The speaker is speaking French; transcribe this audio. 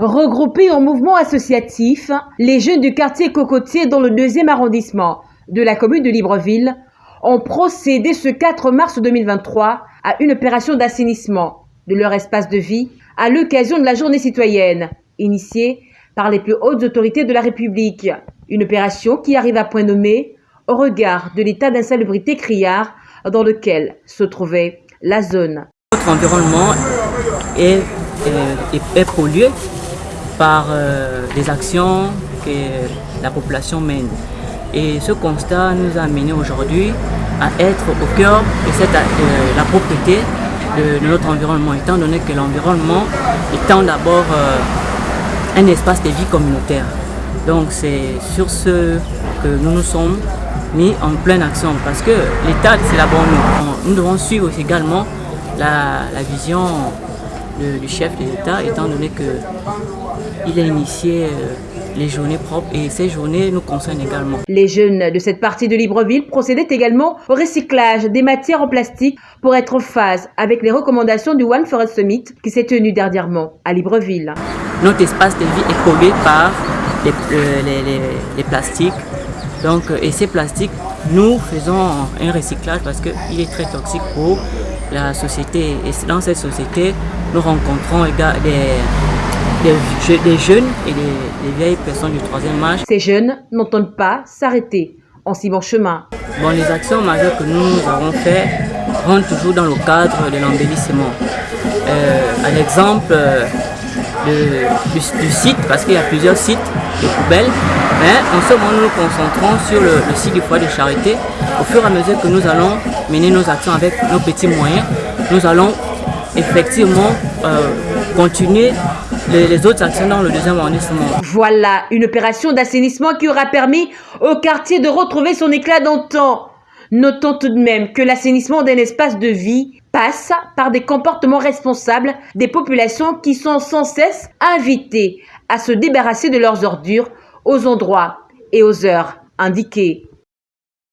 Regroupés en mouvement associatif, les jeunes du quartier Cocotier dans le deuxième arrondissement de la commune de Libreville ont procédé ce 4 mars 2023 à une opération d'assainissement de leur espace de vie à l'occasion de la journée citoyenne initiée par les plus hautes autorités de la République. Une opération qui arrive à point nommé au regard de l'état d'insalubrité criard dans lequel se trouvait la zone. Notre environnement est, est, pollué par euh, des actions que la population mène. Et ce constat nous a amené aujourd'hui à être au cœur de cette, euh, la propriété de, notre environnement, étant donné que l'environnement étant d'abord euh, un espace de vie communautaire. Donc c'est sur ce que nous nous sommes mis en pleine action parce que l'État, c'est bonne nous. Nous devons suivre également la, vision du chef de l'État, étant donné qu'il a initié euh, les journées propres et ces journées nous concernent également. Les jeunes de cette partie de Libreville procédaient également au recyclage des matières en plastique pour être en phase avec les recommandations du One Forest Summit qui s'est tenu dernièrement à Libreville. Notre espace de vie est pollué par les, les, plastiques. Donc, et ces plastiques, nous faisons un recyclage parce qu'il est très toxique pour la société. Et dans cette société, nous rencontrons des, des, jeunes et des, vieilles personnes du troisième âge. Ces jeunes n'entendent pas s'arrêter en si bon chemin. Bon, les actions majeures que nous avons faites rentrent toujours dans le cadre de l'embellissement. Euh, un exemple euh, du, site, parce qu'il y a plusieurs sites de poubelles, mais en ce moment nous nous concentrons sur le, site du foyer de charité. Au fur et à mesure que nous allons mener nos actions avec nos petits moyens, nous allons effectivement euh, continuer les, autres actions dans le deuxième arrondissement. Voilà une opération d'assainissement qui aura permis au quartier de retrouver son éclat d'antan. Notons tout de même que l'assainissement d'un espace de vie passe par des comportements responsables des populations qui sont sans cesse invitées à se débarrasser de leurs ordures aux endroits et aux heures indiquées.